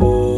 Oh.